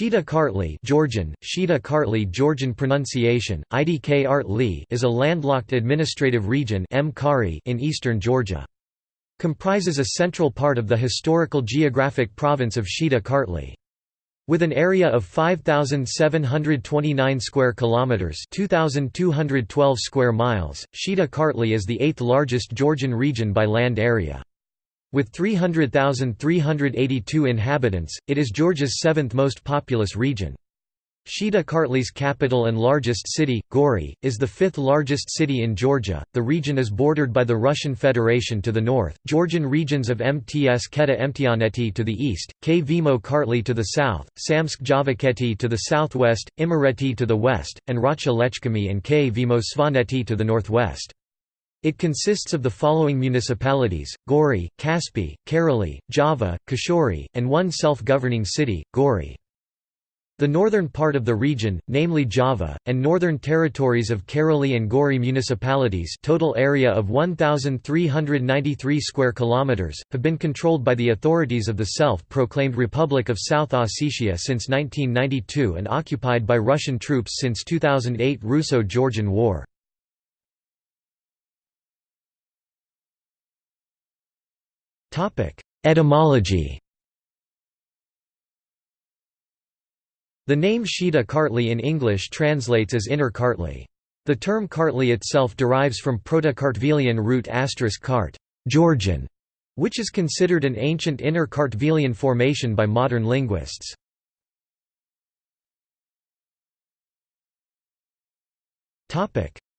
Shida Kartli Georgian, Shida Kartli Georgian pronunciation, IDK Artli is a landlocked administrative region in eastern Georgia. Comprises a central part of the historical geographic province of Shida Kartli. With an area of 5729 square kilometers, 2212 square miles, Shida Kartli is the eighth largest Georgian region by land area. With 300,382 inhabitants, it is Georgia's seventh most populous region. Shida Kartli's capital and largest city, Gori, is the fifth largest city in Georgia. The region is bordered by the Russian Federation to the north, Georgian regions of Mtskheta-Mtianeti to the east, Kvemo Kartli to the south, Samtskhe Javakheti to the southwest, Imereti to the west, and Racha-Lechkhumi and Kvemo Svaneti to the northwest. It consists of the following municipalities, Gori, Kaspi, Kareli, Java, Khashuri, and one self-governing city, Gori. The northern part of the region, namely Java, and northern territories of Kareli and Gori municipalities total area of 1,393 square kilometres, have been controlled by the authorities of the self-proclaimed Republic of South Ossetia since 1992 and occupied by Russian troops since 2008 Russo-Georgian War. Etymology The name Shida Kartli in English translates as Inner Kartli. The term Kartli itself derives from Proto-Kartvelian root *kart Georgian, which is considered an ancient Inner Kartvelian formation by modern linguists.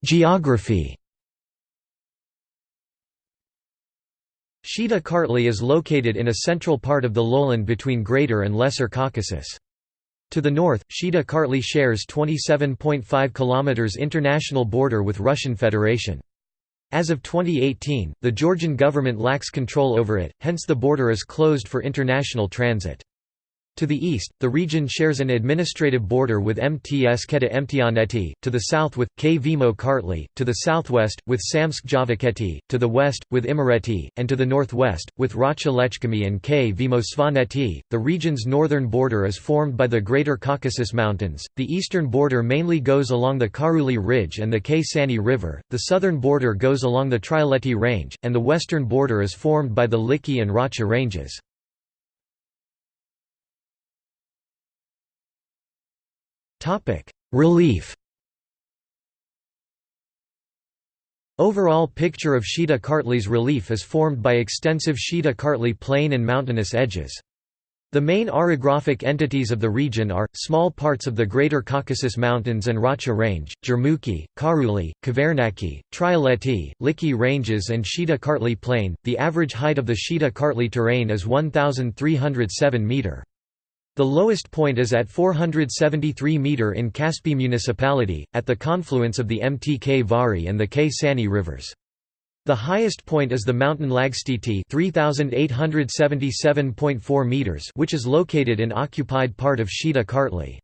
Geography Shida Kartli is located in a central part of the lowland between Greater and Lesser Caucasus. To the north, Shida Kartli shares 27.5 km international border with Russian Federation. As of 2018, the Georgian government lacks control over it, hence the border is closed for international transit. To the east, the region shares an administrative border with Mtskheta-Mtianeti, to the south with, Kvemo Kartli, to the southwest, with Samtskhe Javakheti, to the west, with Imereti, and to the northwest, with Racha-Lechkhumi and Kvemo Svaneti. The region's northern border is formed by the Greater Caucasus Mountains, the eastern border mainly goes along the Karuli Ridge and the Ksani River, the southern border goes along the Trialeti Range, and the western border is formed by the Likhi and Racha Ranges. Topic: Relief. Overall picture of Shida Kartli's relief is formed by extensive Shida Kartli plain and mountainous edges. The main orographic entities of the region are, small parts of the Greater Caucasus Mountains and Racha Range, Jermuki, Karuli, Kavernaki, Trialeti, Likhi Ranges and Shida Kartli Plain. The average height of the Shida Kartli terrain is 1,307 metre. The lowest point is at 473 meter in Kaspi municipality, at the confluence of the Mtkvari and the Ksani rivers. The highest point is the mountain Lagstiti 3877.4 meters, which is located in occupied part of Shida Kartli.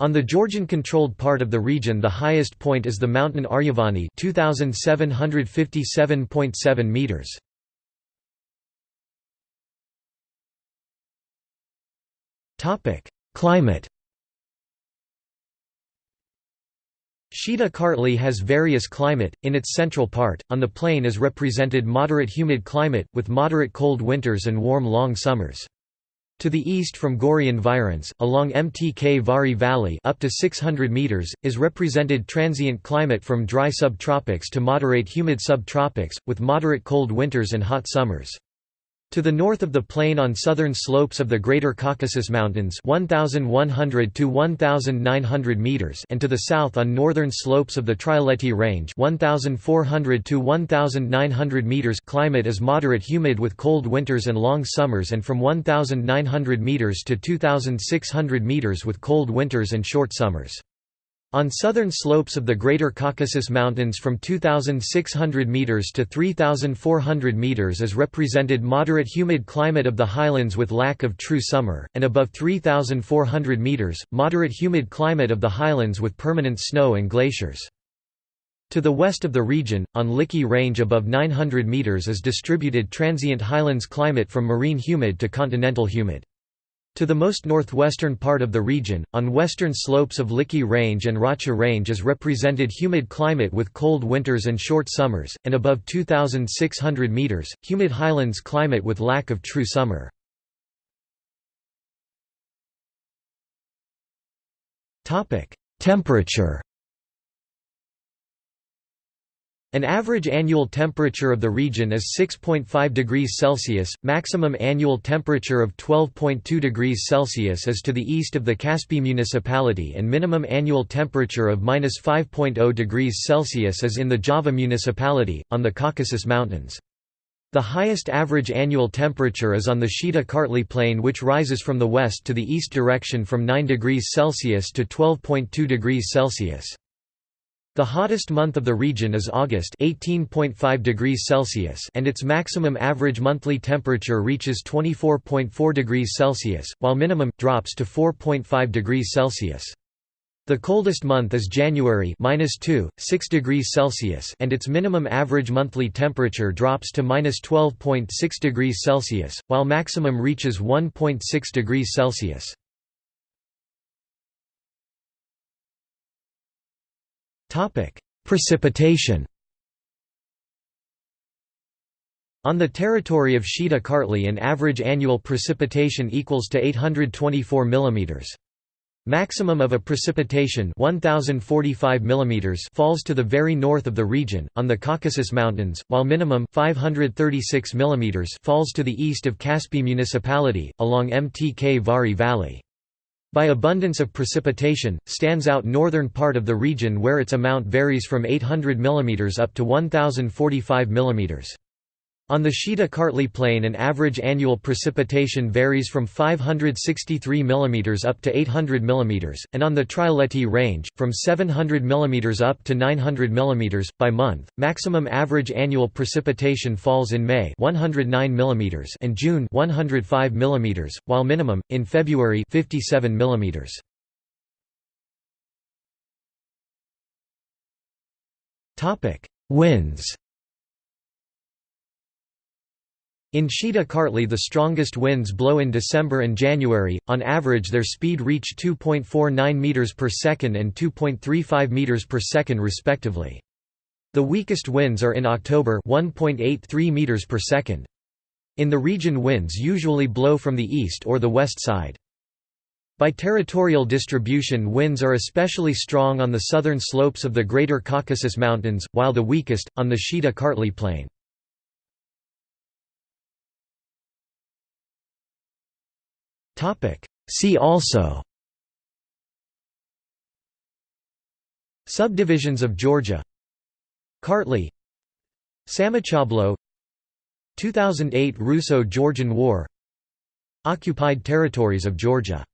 On the Georgian-controlled part of the region the highest point is the mountain Aryavani 2757.7 meters. Climate Shida Kartli has various climate, in its central part, on the plain is represented moderate humid climate, with moderate cold winters and warm long summers. To the east from Gori environs, along Mtkvari Valley up to 600 meters, is represented transient climate from dry subtropics to moderate humid subtropics, with moderate cold winters and hot summers. To the north of the plain on southern slopes of the Greater Caucasus Mountains 1100 to 1900 meters and to the south on northern slopes of the Trialeti Range 1400 to 1900 meters climate is moderate humid with cold winters and long summers and from 1900 meters to 2600 meters with cold winters and short summers. On southern slopes of the Greater Caucasus Mountains from 2,600 metres to 3,400 metres is represented moderate humid climate of the highlands with lack of true summer, and above 3,400 metres, moderate humid climate of the highlands with permanent snow and glaciers. To the west of the region, on Liki Range above 900 metres is distributed transient highlands climate from marine humid to continental humid. To the most northwestern part of the region, on western slopes of Likhi Range and Racha Range is represented humid climate with cold winters and short summers, and above 2,600 metres, humid highlands climate with lack of true summer. Temperature An average annual temperature of the region is 6.5 degrees Celsius, maximum annual temperature of 12.2 degrees Celsius is to the east of the Kaspi municipality and minimum annual temperature of minus 5.0 degrees Celsius is in the Java municipality, on the Caucasus Mountains. The highest average annual temperature is on the Shida-Kartli plain which rises from the west to the east direction from 9 degrees Celsius to 12.2 degrees Celsius. The hottest month of the region is August 18.5 degrees Celsius and its maximum average monthly temperature reaches 24.4 degrees Celsius, while minimum drops to 4.5 degrees Celsius. The coldest month is January -2, 6 degrees Celsius and its minimum average monthly temperature drops to -12.6 degrees Celsius, while maximum reaches 1.6 degrees Celsius. Topic: Precipitation. On the territory of Shida Kartli an average annual precipitation equals to 824 mm. Maximum of a precipitation 1045 mm falls to the very north of the region, on the Caucasus Mountains, while minimum 536 mm falls to the east of Kaspi municipality, along Mtkvari Valley. By abundance of precipitation, stands out northern part of the region where its amount varies from 800 mm up to 1045 mm. On the Shida Kartli Plain an average annual precipitation varies from 563 mm up to 800 mm, and on the Trialeti Range, from 700 mm up to 900 mm. By month, maximum average annual precipitation falls in May 109 mm and June 105 mm, while minimum, in February 57 mm. Winds in Shida Kartli the strongest winds blow in December and January, on average their speed reach 2.49 meters per second and 2.35 meters per second respectively. The weakest winds are in October 1.83 meters per second. In the region winds usually blow from the east or the west side. By territorial distribution winds are especially strong on the southern slopes of the Greater Caucasus Mountains, while the weakest, on the Shida Kartli Plain. See also. Subdivisions of Georgia. Kartli Samachablo. 2008 Russo-Georgian War. Occupied territories of Georgia